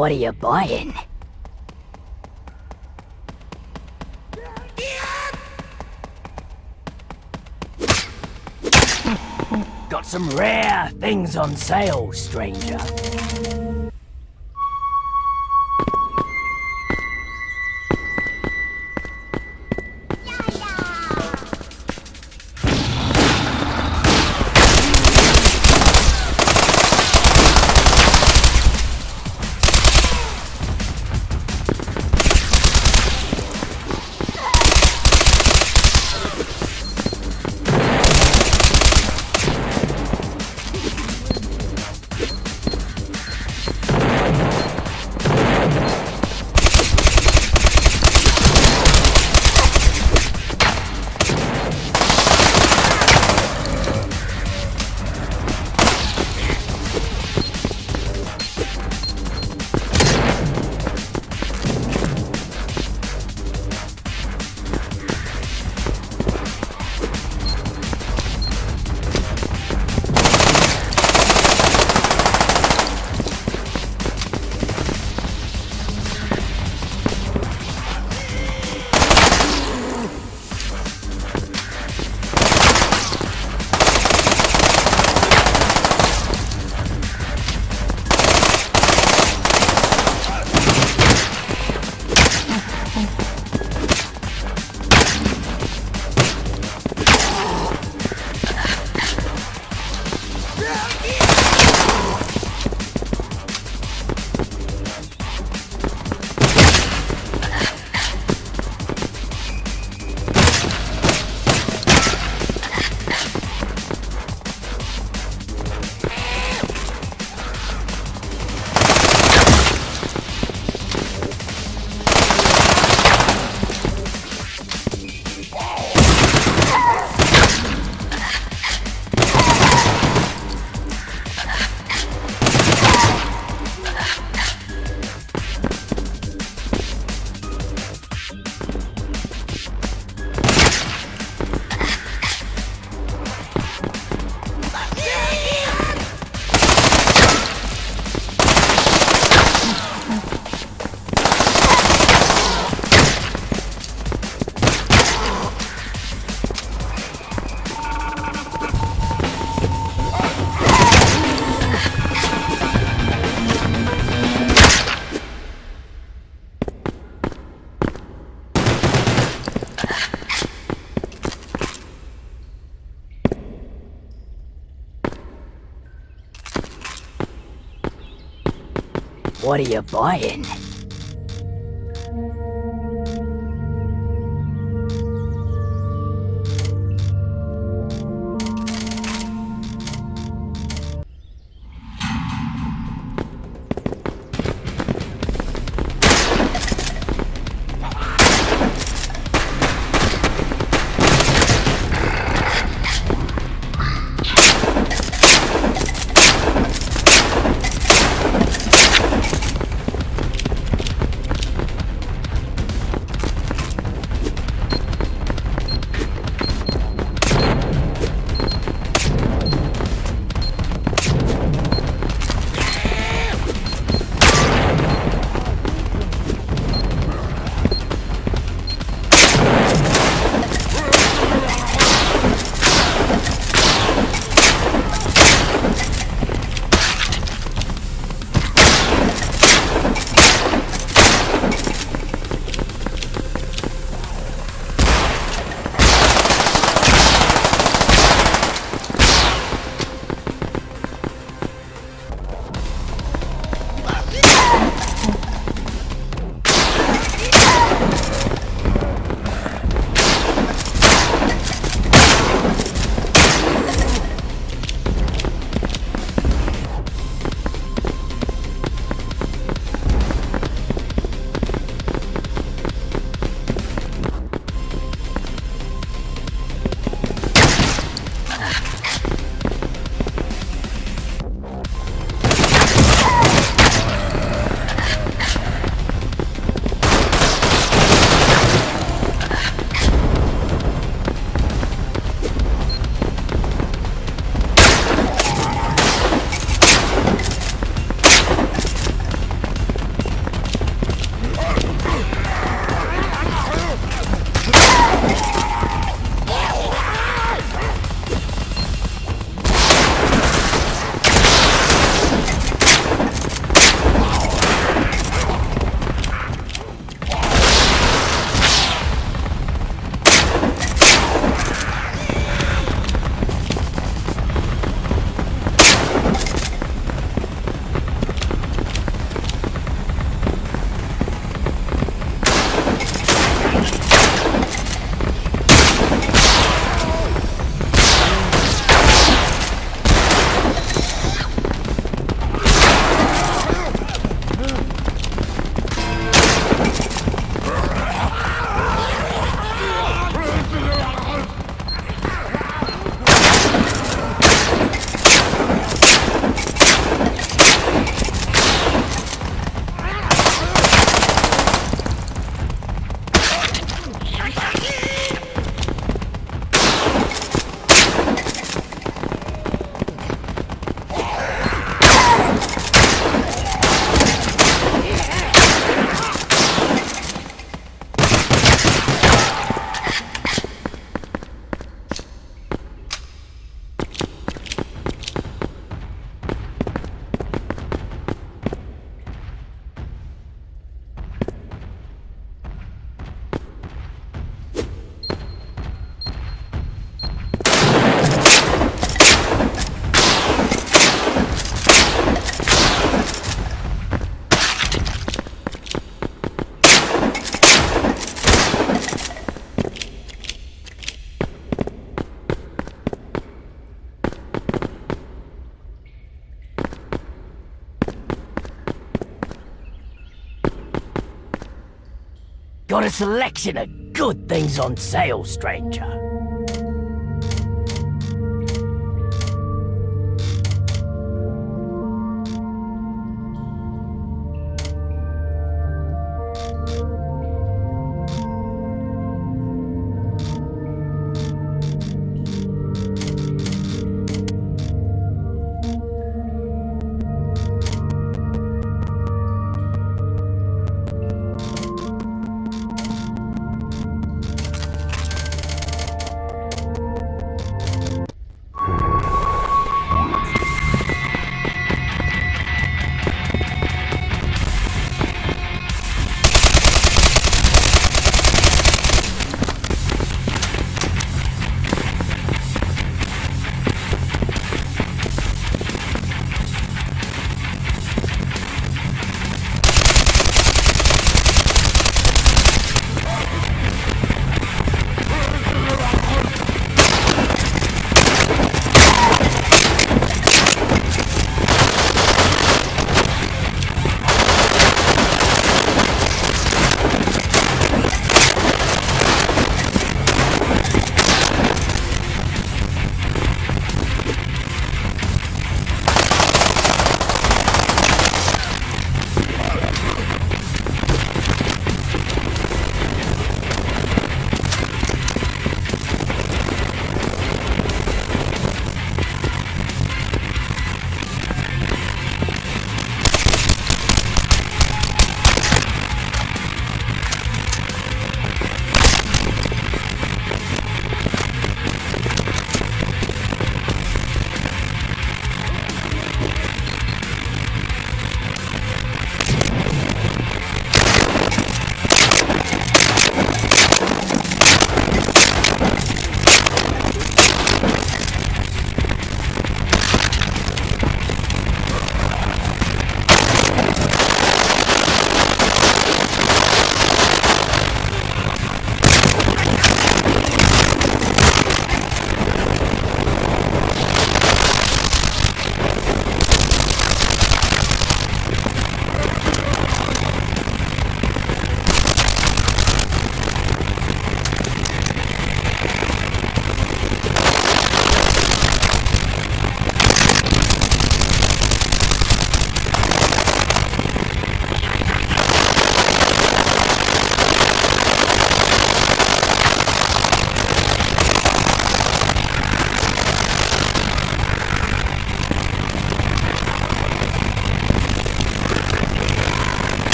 What are you buying? Got some rare things on sale, stranger. What are you buying? Got a selection of good things on sale, stranger.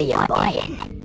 What are you buying?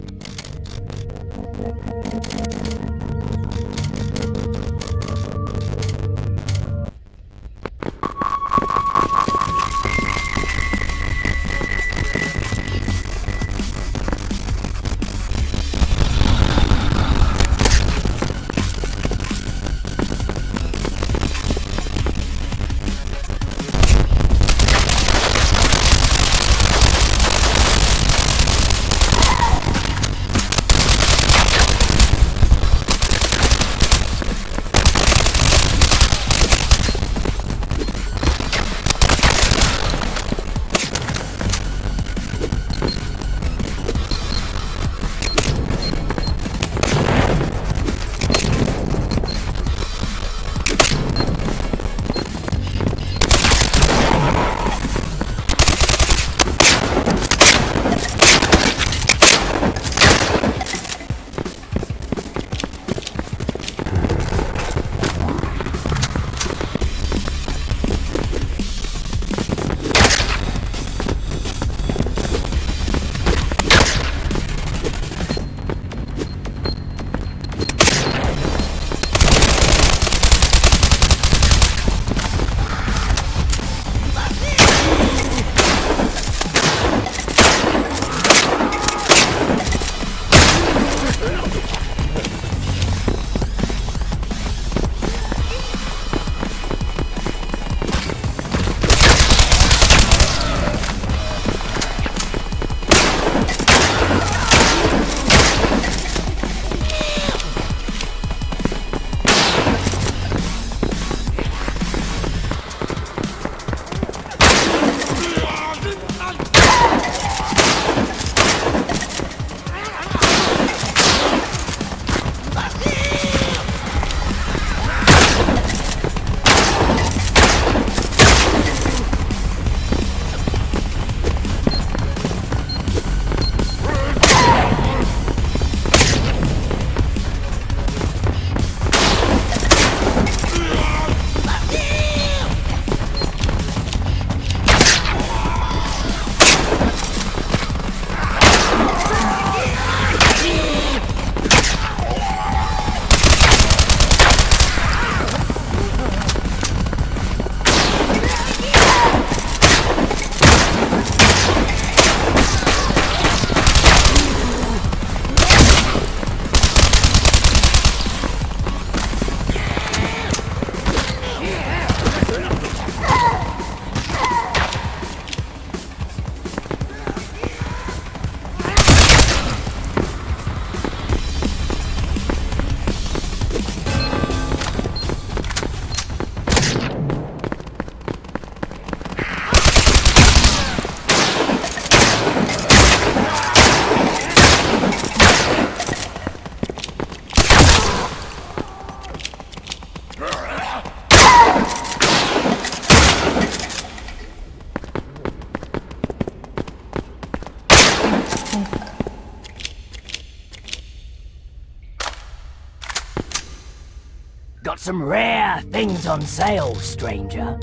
Things on sale, stranger.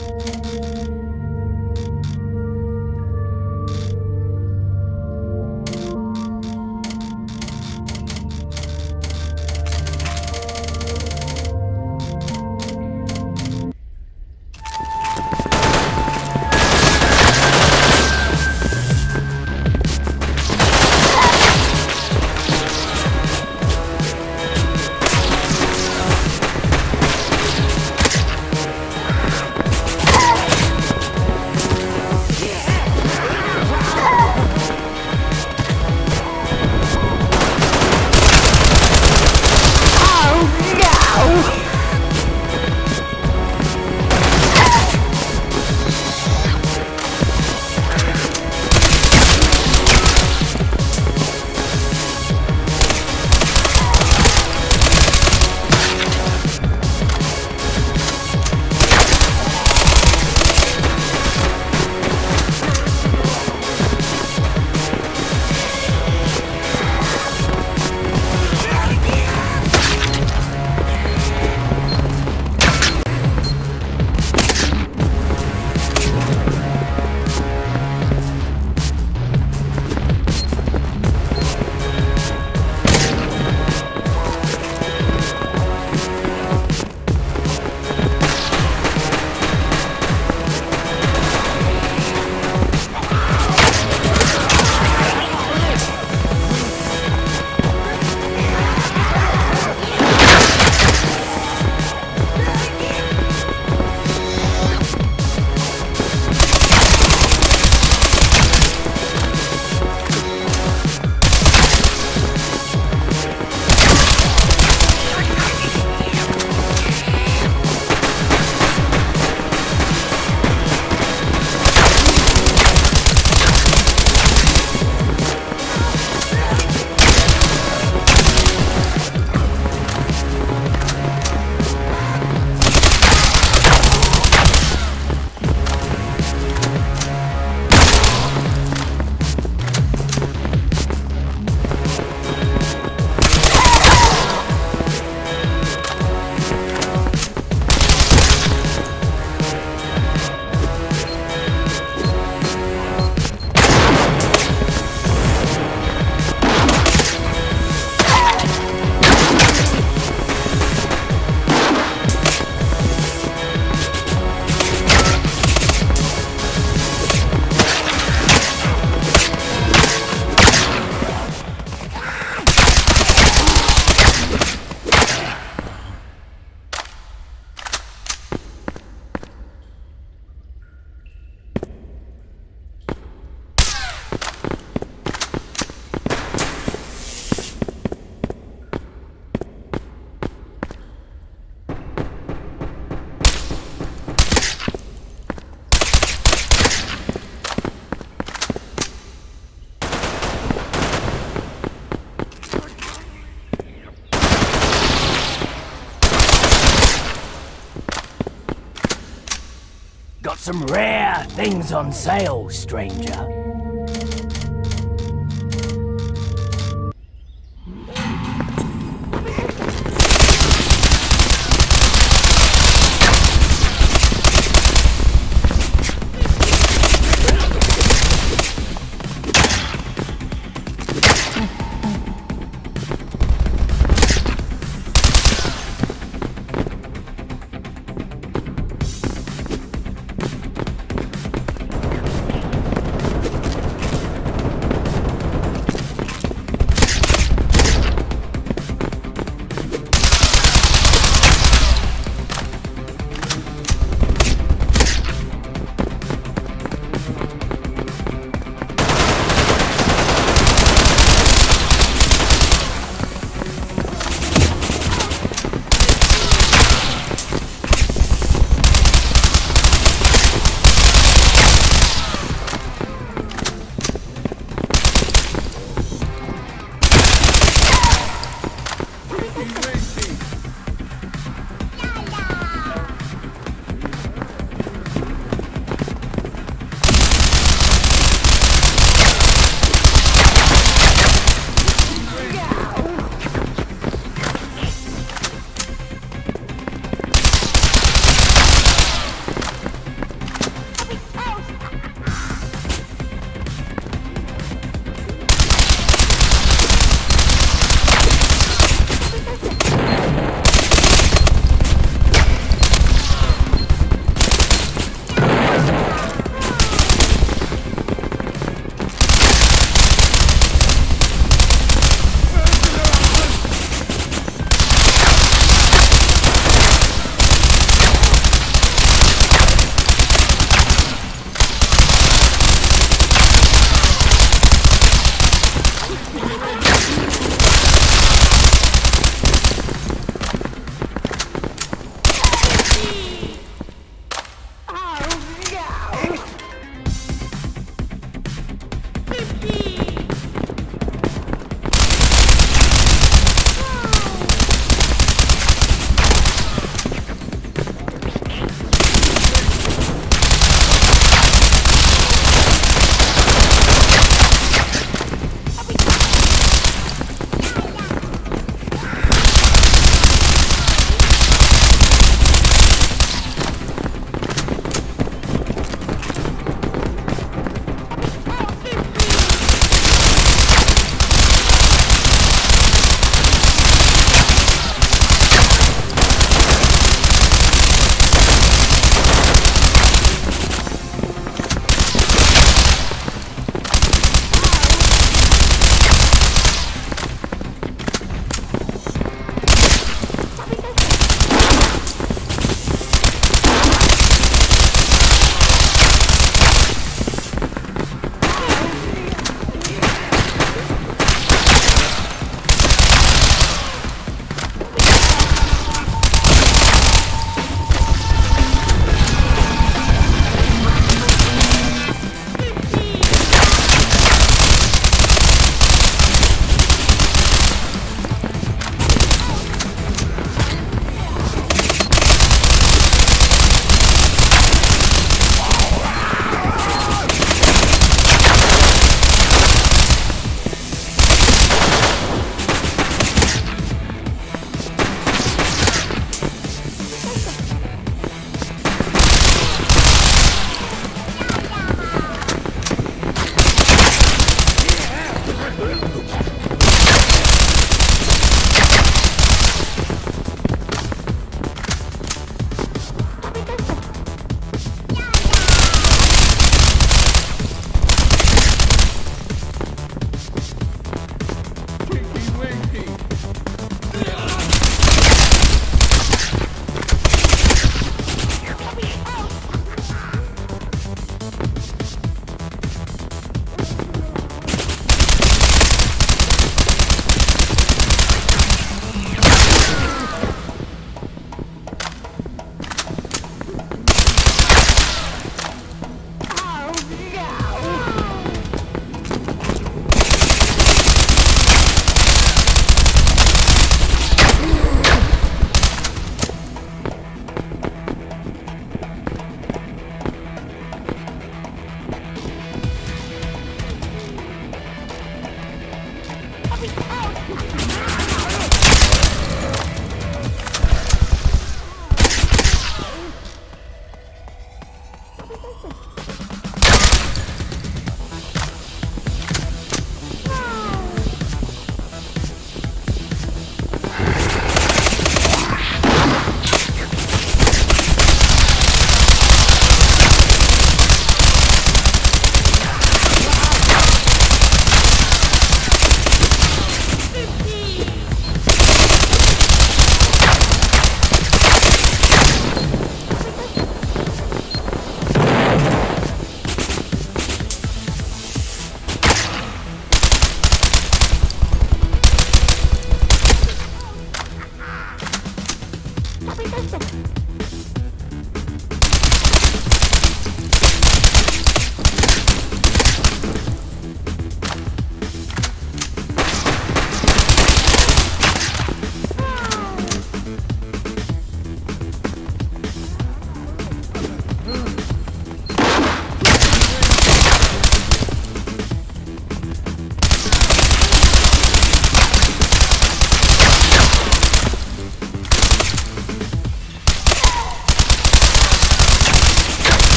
Some rare things on sale, stranger.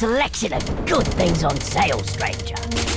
Selection of good things on sale, stranger.